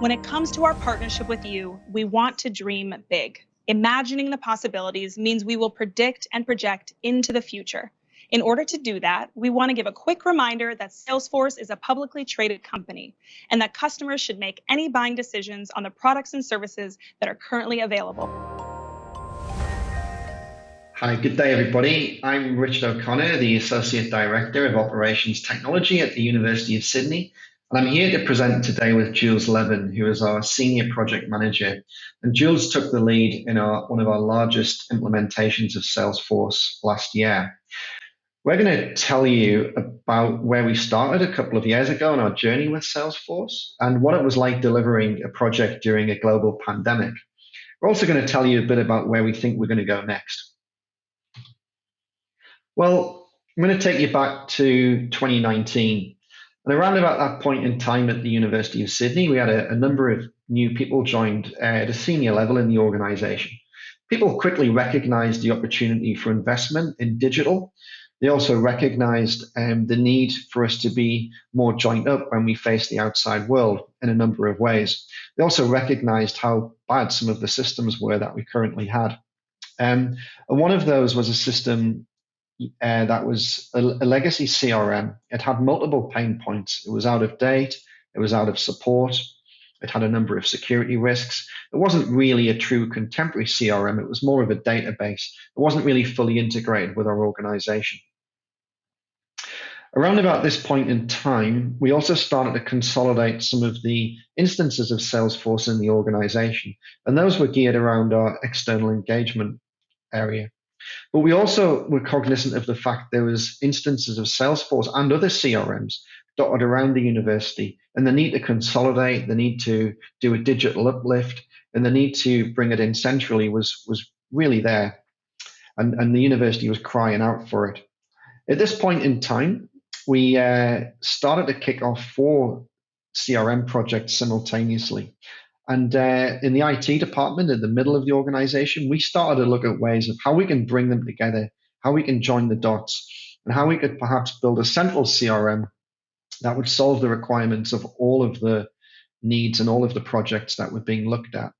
When it comes to our partnership with you, we want to dream big. Imagining the possibilities means we will predict and project into the future. In order to do that, we want to give a quick reminder that Salesforce is a publicly traded company and that customers should make any buying decisions on the products and services that are currently available. Hi, good day, everybody. I'm Richard O'Connor, the Associate Director of Operations Technology at the University of Sydney, and I'm here to present today with Jules Levin, who is our Senior Project Manager. And Jules took the lead in our, one of our largest implementations of Salesforce last year. We're going to tell you about where we started a couple of years ago on our journey with Salesforce and what it was like delivering a project during a global pandemic. We're also going to tell you a bit about where we think we're going to go next. Well, I'm going to take you back to 2019 and around about that point in time at the University of Sydney, we had a, a number of new people joined uh, at a senior level in the organization. People quickly recognized the opportunity for investment in digital. They also recognized um, the need for us to be more joined up when we face the outside world in a number of ways. They also recognized how bad some of the systems were that we currently had. Um, and one of those was a system uh, that was a, a, legacy CRM. It had multiple pain points. It was out of date. It was out of support. It had a number of security risks. It wasn't really a true contemporary CRM. It was more of a database. It wasn't really fully integrated with our organization. Around about this point in time, we also started to consolidate some of the instances of Salesforce in the organization, and those were geared around our external engagement area. But we also were cognizant of the fact there was instances of Salesforce and other CRMs dotted around the university and the need to consolidate, the need to do a digital uplift, and the need to bring it in centrally was, was really there. And, and the university was crying out for it. At this point in time, we uh, started to kick off four CRM projects simultaneously. And uh, in the IT department, in the middle of the organization, we started to look at ways of how we can bring them together, how we can join the dots, and how we could perhaps build a central CRM that would solve the requirements of all of the needs and all of the projects that were being looked at.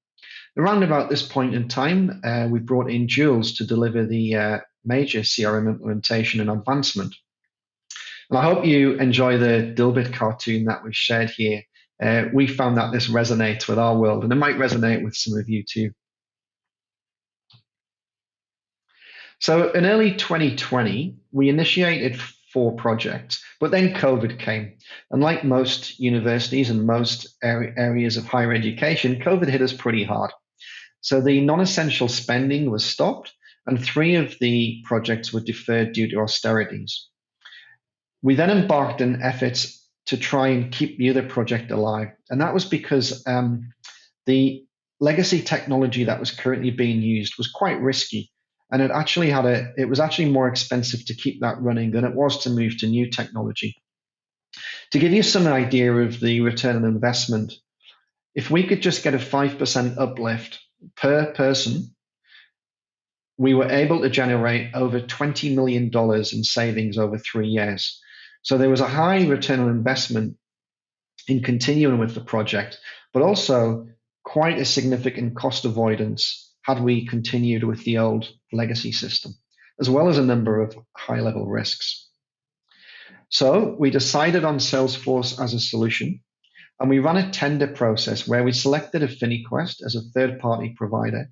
Around about this point in time, uh, we brought in Jules to deliver the uh, major CRM implementation and advancement. And I hope you enjoy the Dilbert cartoon that we've shared here uh, we found that this resonates with our world, and it might resonate with some of you too. So in early 2020, we initiated four projects, but then COVID came. And like most universities and most areas of higher education, COVID hit us pretty hard. So the non-essential spending was stopped, and three of the projects were deferred due to austerities. We then embarked on efforts to try and keep the other project alive. And that was because um, the legacy technology that was currently being used was quite risky. And it actually had a, it was actually more expensive to keep that running than it was to move to new technology. To give you some idea of the return on investment, if we could just get a 5% uplift per person, we were able to generate over $20 million in savings over three years. So there was a high return on investment in continuing with the project, but also quite a significant cost avoidance had we continued with the old legacy system, as well as a number of high level risks. So we decided on Salesforce as a solution, and we ran a tender process where we selected Affinaquest as a third party provider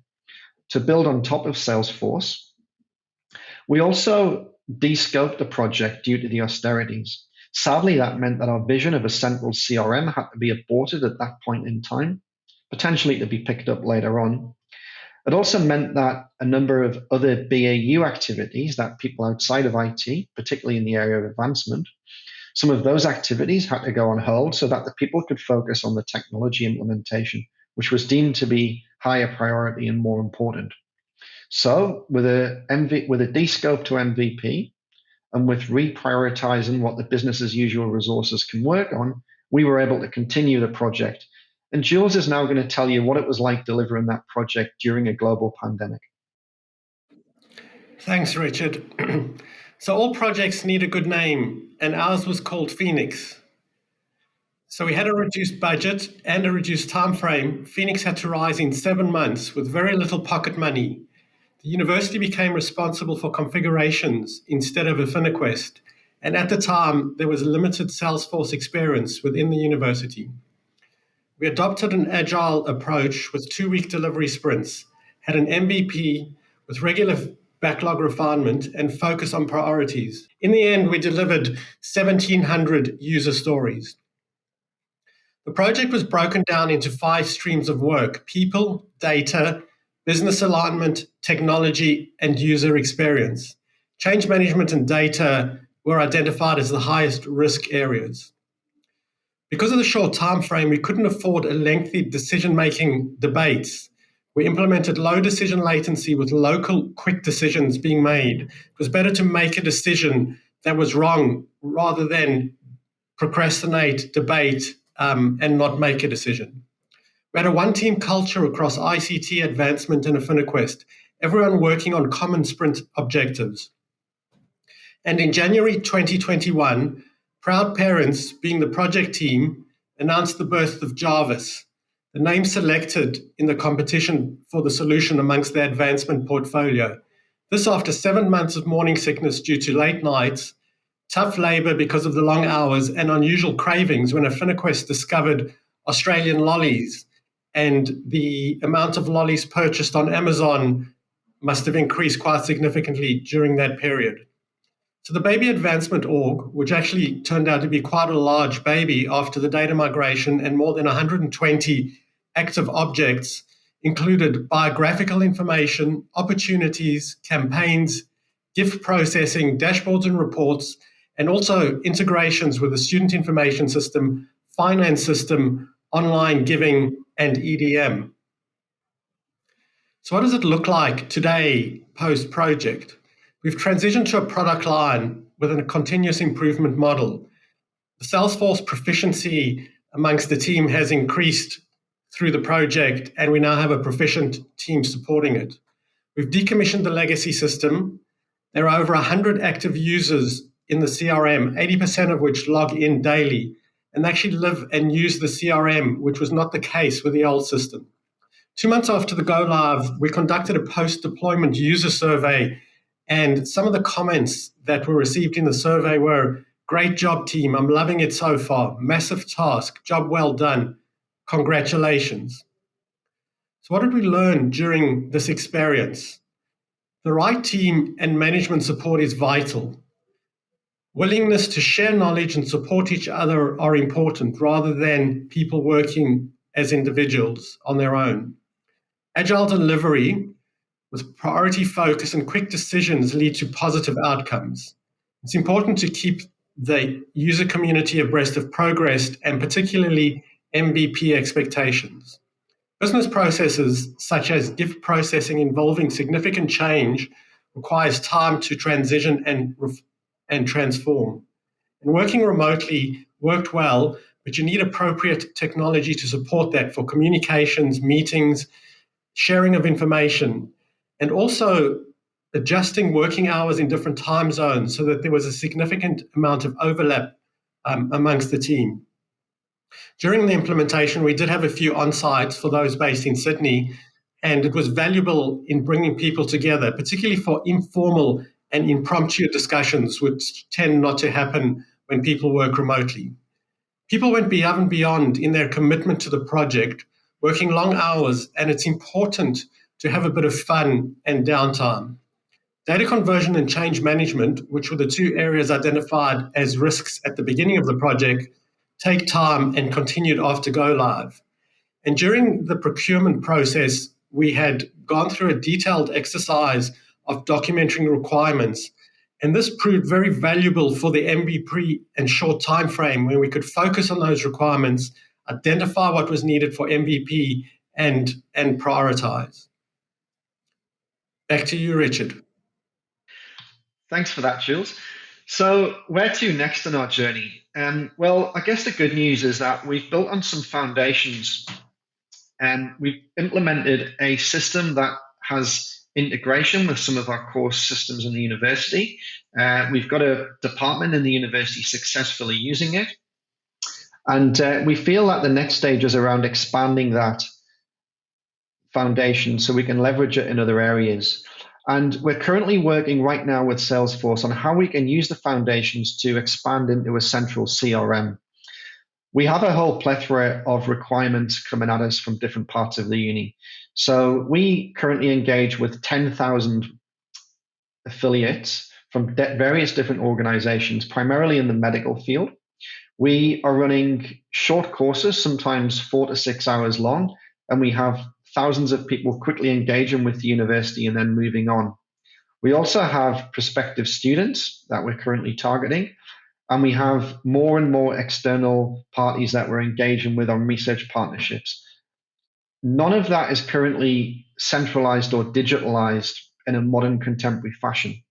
to build on top of Salesforce. We also descoped the project due to the austerities. Sadly, that meant that our vision of a central CRM had to be aborted at that point in time, potentially to be picked up later on. It also meant that a number of other BAU activities that people outside of IT, particularly in the area of advancement, some of those activities had to go on hold so that the people could focus on the technology implementation, which was deemed to be higher priority and more important. So with a MV, with a descope to MVP, and with reprioritizing what the business as usual resources can work on, we were able to continue the project. And Jules is now going to tell you what it was like delivering that project during a global pandemic. Thanks, Richard. so all projects need a good name, and ours was called Phoenix. So we had a reduced budget and a reduced time frame. Phoenix had to rise in seven months with very little pocket money. The university became responsible for configurations instead of Affinaquest. And at the time, there was limited Salesforce experience within the university. We adopted an agile approach with two week delivery sprints, had an MVP with regular backlog refinement, and focus on priorities. In the end, we delivered 1,700 user stories. The project was broken down into five streams of work people, data, business alignment, technology, and user experience. Change management and data were identified as the highest risk areas. Because of the short time frame, we couldn't afford a lengthy decision-making debates. We implemented low decision latency with local quick decisions being made. It was better to make a decision that was wrong rather than procrastinate, debate, um, and not make a decision. We had a one team culture across ICT advancement and Affinaquest, everyone working on common sprint objectives. And in January 2021, Proud Parents, being the project team, announced the birth of Jarvis, the name selected in the competition for the solution amongst their advancement portfolio. This after seven months of morning sickness due to late nights, tough labor because of the long hours, and unusual cravings when Affinaquest discovered Australian lollies. And the amount of lollies purchased on Amazon must have increased quite significantly during that period. So the Baby Advancement Org, which actually turned out to be quite a large baby after the data migration and more than 120 active objects, included biographical information, opportunities, campaigns, gift processing, dashboards and reports, and also integrations with the student information system, finance system, online giving, and EDM. So, what does it look like today post project? We've transitioned to a product line with a continuous improvement model. The Salesforce proficiency amongst the team has increased through the project, and we now have a proficient team supporting it. We've decommissioned the legacy system. There are over 100 active users in the CRM, 80% of which log in daily and actually live and use the CRM, which was not the case with the old system. Two months after the go live, we conducted a post deployment user survey and some of the comments that were received in the survey were great job, team. I'm loving it so far. Massive task. Job well done. Congratulations. So, what did we learn during this experience? The right team and management support is vital. Willingness to share knowledge and support each other are important rather than people working as individuals on their own. Agile delivery with priority focus and quick decisions lead to positive outcomes. It's important to keep the user community abreast of progress and particularly MVP expectations. Business processes such as gift processing involving significant change requires time to transition and, and transform. And working remotely worked well, but you need appropriate technology to support that for communications, meetings, sharing of information, and also adjusting working hours in different time zones so that there was a significant amount of overlap um, amongst the team. During the implementation, we did have a few on sites for those based in Sydney, and it was valuable in bringing people together, particularly for informal and impromptu discussions, which tend not to happen when people work remotely. People went beyond and beyond in their commitment to the project, working long hours, and it's important to have a bit of fun and downtime. Data conversion and change management, which were the two areas identified as risks at the beginning of the project, take time and continued after go live. And during the procurement process, we had gone through a detailed exercise of documenting requirements. And this proved very valuable for the MVP and short time frame when we could focus on those requirements, identify what was needed for MVP, and, and prioritize. Back to you, Richard. Thanks for that, Jules. So, where to next in our journey? Um, well, I guess the good news is that we've built on some foundations and we've implemented a system that has integration with some of our core systems in the university. Uh, we've got a department in the university successfully using it. And uh, we feel that the next stage is around expanding that foundation so we can leverage it in other areas. And we're currently working right now with Salesforce on how we can use the foundations to expand into a central CRM. We have a whole plethora of requirements coming at us from different parts of the uni. So we currently engage with 10,000 affiliates from various different organizations, primarily in the medical field. We are running short courses, sometimes four to six hours long, and we have thousands of people quickly engaging with the university and then moving on. We also have prospective students that we're currently targeting, and we have more and more external parties that we're engaging with on research partnerships. None of that is currently centralized or digitalized in a modern contemporary fashion.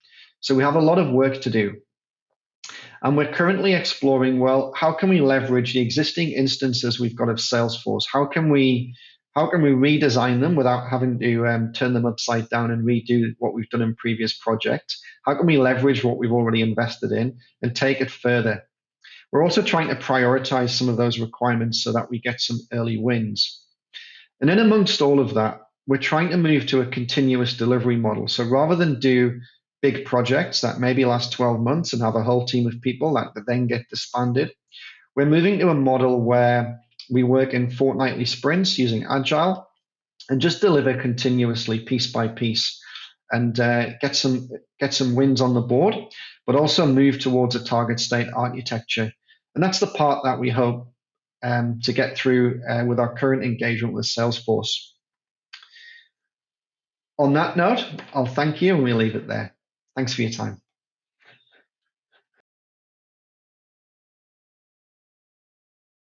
So we have a lot of work to do. And we're currently exploring well, how can we leverage the existing instances we've got of Salesforce? How can we how can we redesign them without having to um, turn them upside down and redo what we've done in previous projects? How can we leverage what we've already invested in and take it further? We're also trying to prioritize some of those requirements so that we get some early wins. And then amongst all of that, we're trying to move to a continuous delivery model. So rather than do big projects that maybe last 12 months and have a whole team of people that, that then get disbanded, we're moving to a model where we work in fortnightly sprints using Agile and just deliver continuously, piece by piece, and uh, get some get some wins on the board, but also move towards a target state architecture. And that's the part that we hope um, to get through uh, with our current engagement with Salesforce. On that note, I'll thank you and we'll leave it there. Thanks for your time.